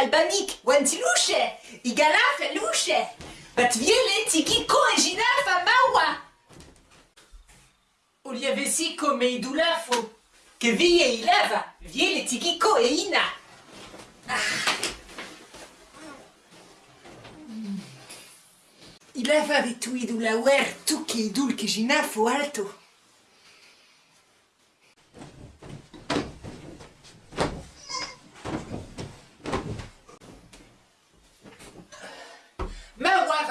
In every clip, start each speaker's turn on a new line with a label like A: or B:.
A: albanik, wantiluche, igala feluche. Bat viele tiki ko e jina fa mawa. Oliavesi come idulafo. Che vie ilava, viele tiki ko e ina. Ilava vetu idula wer tu che idul che jina fo alto.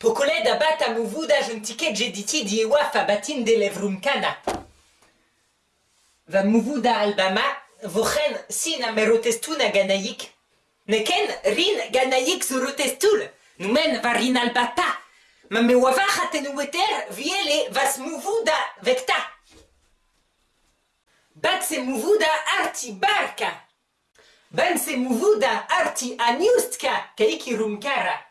A: bat a muvuda juntiket jediti di ewa fa batin de levrumkana. Va muvuda albama vochen sin a merotestuna ganaik. Neken rin ganaik zurotestul. Numen va rin albata. Ma me wava hatenueter viele vas muvuda vecta. Bat se muvuda arti barka. Ben se muvuda arti aniustka kaiki rumkara.